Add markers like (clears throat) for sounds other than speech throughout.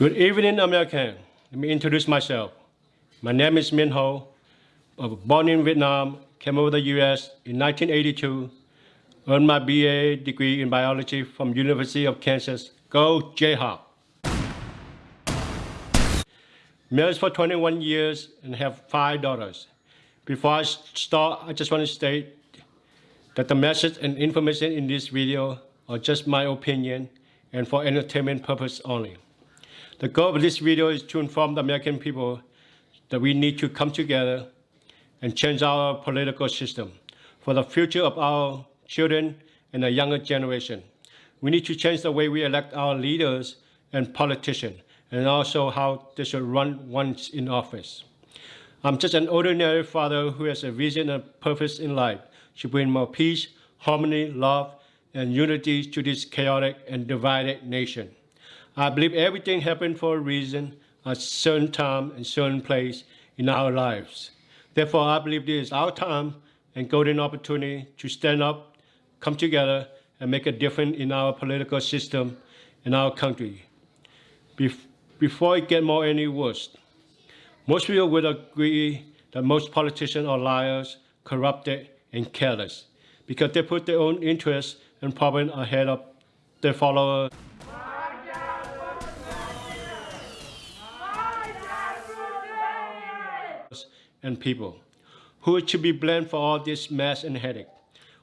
Good evening, American. Let me introduce myself. My name is Min Ho. I was born in Vietnam, came over the U.S. in 1982, earned my BA degree in biology from University of Kansas. Go Jayhawk. Married for 21 years and have five daughters. Before I start, I just want to state that the message and information in this video are just my opinion and for entertainment purpose only. The goal of this video is to inform the American people that we need to come together and change our political system for the future of our children and the younger generation. We need to change the way we elect our leaders and politicians and also how they should run once in office. I'm just an ordinary father who has a vision and purpose in life to bring more peace, harmony, love, and unity to this chaotic and divided nation. I believe everything happened for a reason, a certain time and certain place in our lives. Therefore, I believe this is our time and golden opportunity to stand up, come together, and make a difference in our political system in our country. Bef before it get more any worse, most people would agree that most politicians are liars, corrupted, and careless because they put their own interests and problems ahead of their followers. And people who should be blamed for all this mess and headache.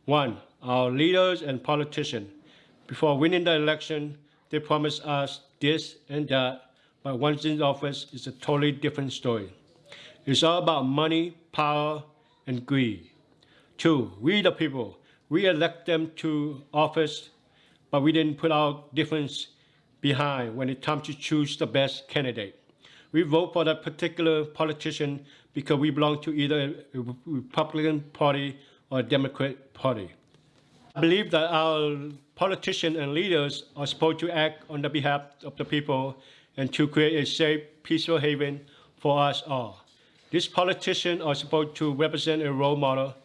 One, our leaders and politicians. Before winning the election, they promised us this and that, but once in office, it's a totally different story. It's all about money, power, and greed. Two, we the people, we elect them to office, but we didn't put our difference behind when it comes to choose the best candidate. We vote for that particular politician because we belong to either a Republican Party or a Democrat Party. I believe that our politicians and leaders are supposed to act on the behalf of the people and to create a safe, peaceful haven for us all. These politicians are supposed to represent a role model,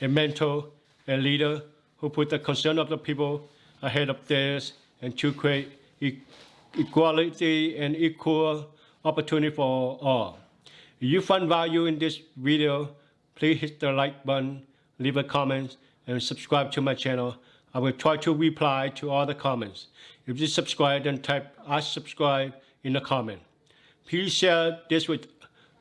a mentor, a leader who put the concern of the people ahead of theirs and to create e equality and equal opportunity for all. If you find value in this video, please hit the like button, leave a comment, and subscribe to my channel. I will try to reply to all the comments. If you subscribe, then type I subscribe in the comment. Please share this with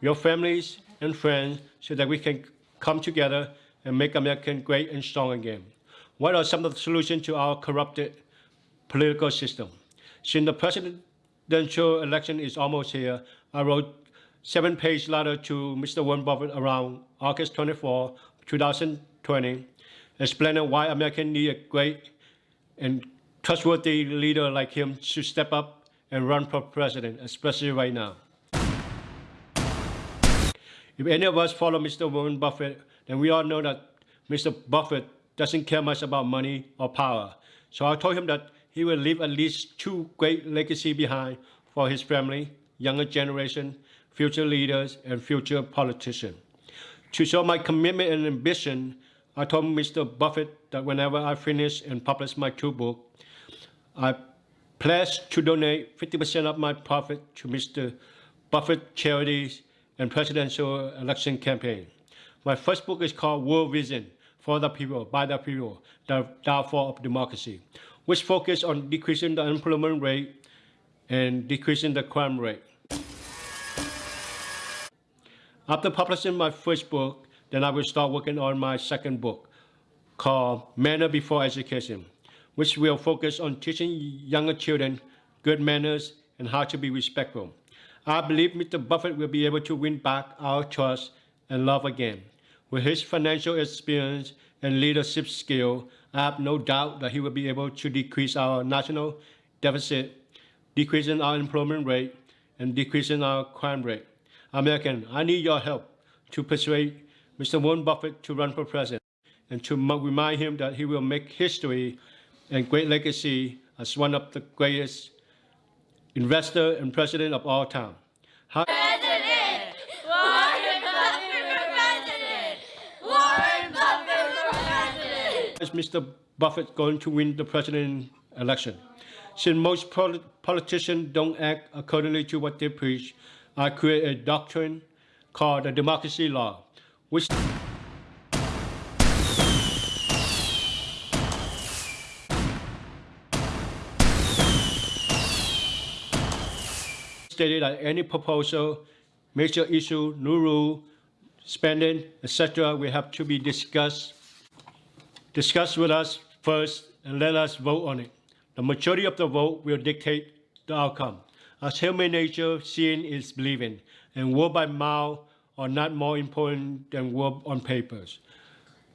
your families and friends so that we can come together and make America great and strong again. What are some of the solutions to our corrupted political system? Since the presidential election is almost here, I wrote seven-page letter to Mr. Warren Buffett around August 24, 2020, explaining why Americans need a great and trustworthy leader like him to step up and run for president, especially right now. If any of us follow Mr. Warren Buffett, then we all know that Mr. Buffett doesn't care much about money or power. So I told him that he will leave at least two great legacy behind for his family, younger generation, future leaders, and future politicians. To show my commitment and ambition, I told Mr. Buffett that whenever I finish and publish my two books, I pledge to donate 50% of my profit to Mr. Buffett charities and presidential election campaign. My first book is called World Vision, for the people, by the people, the downfall of democracy, which focus on decreasing the unemployment rate and decreasing the crime rate. After publishing my first book, then I will start working on my second book called Manner Before Education, which will focus on teaching younger children good manners and how to be respectful. I believe Mr. Buffett will be able to win back our trust and love again. With his financial experience and leadership skill, I have no doubt that he will be able to decrease our national deficit, decreasing our employment rate, and decreasing our crime rate. American, I need your help to persuade Mr. Warren Buffett to run for president and to remind him that he will make history and great legacy as one of the greatest investor and president of all time. How President! Warren Buffett for president! Warren Buffett for president! is Mr. Buffett going to win the president election? Since most poli- politicians don't act accordingly to what they preach, I create a doctrine called the democracy law, which stated that any proposal, major issue, new rule, spending, etc., will have to be discussed discuss with us first and let us vote on it. The majority of the vote will dictate the outcome. As human nature, seeing is believing, and word by mouth are not more important than word on papers.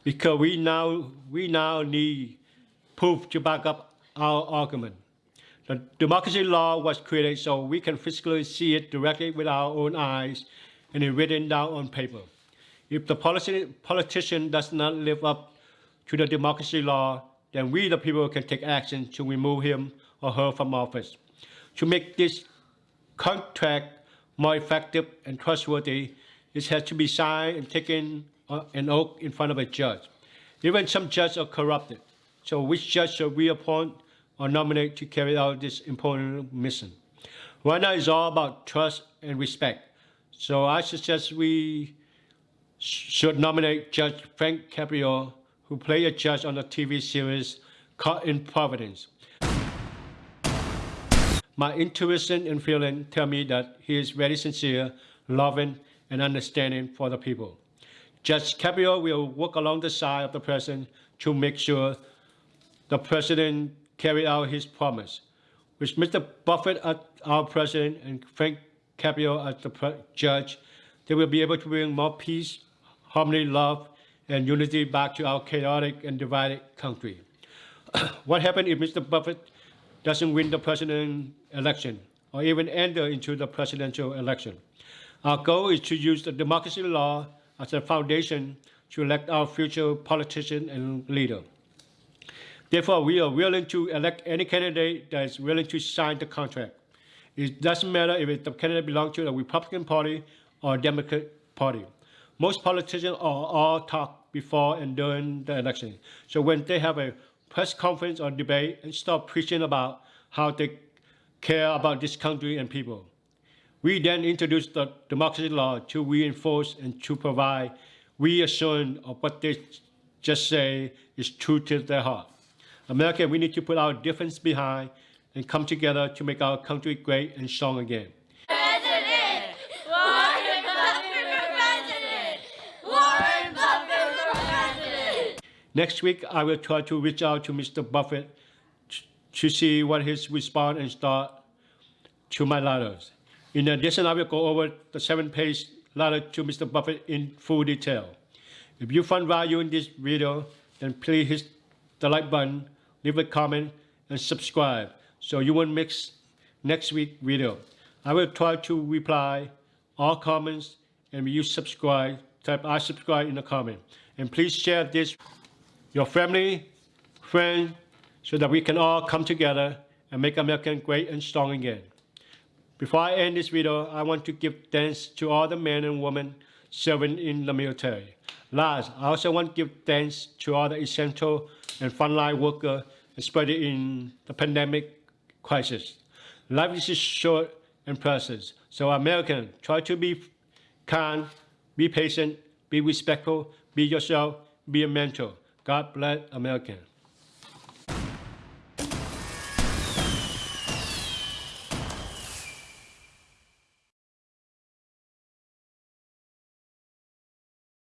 Because we now, we now need proof to back up our argument. The democracy law was created so we can physically see it directly with our own eyes and it written down on paper. If the policy, politician does not live up to the democracy law, then we, the people, can take action to remove him or her from office. To make this contract more effective and trustworthy, it has to be signed and taken uh, an oath in front of a judge. Even some judges are corrupted. So which judge should we appoint or nominate to carry out this important mission? Right now it's all about trust and respect. So I suggest we should nominate Judge Frank Caprio, who played a judge on the TV series Caught in Providence. My intuition and feeling tell me that he is very sincere, loving, and understanding for the people. Judge Caprio will work along the side of the president to make sure the president carry out his promise. With Mr. Buffett as our president and Frank Caprio as the judge, they will be able to bring more peace, harmony, love, and unity back to our chaotic and divided country. (clears throat) what happens if Mr. Buffett doesn't win the president election or even enter into the presidential election? Our goal is to use the democracy law as a foundation to elect our future politician and leader. Therefore, we are willing to elect any candidate that is willing to sign the contract. It doesn't matter if the candidate belongs to the Republican Party or Democrat Party. Most politicians are all talk before and during the election. So when they have a press conference or debate and start preaching about how they care about this country and people. We then introduce the democracy law to reinforce and to provide reassurance of what they just say is true to their heart. America, we need to put our difference behind and come together to make our country great and strong again. President! Warren Buffett for president! Warren Buffett for president! Next week, I will try to reach out to Mr. Buffett to see what his response and start to my letters. In addition, I will go over the seven-page letter to Mr. Buffett in full detail. If you find value in this video, then please hit the like button, leave a comment, and subscribe so you won't miss next week video. I will try to reply all comments and you subscribe, type I subscribe in the comment. And please share this your family, friends, so that we can all come together and make America great and strong again. Before I end this video, I want to give thanks to all the men and women serving in the military. Last, I also want to give thanks to all the essential and frontline workers, especially in the pandemic crisis. Life is short and precious, so Americans, try to be kind, be patient, be respectful, be yourself, be a mentor. God bless America.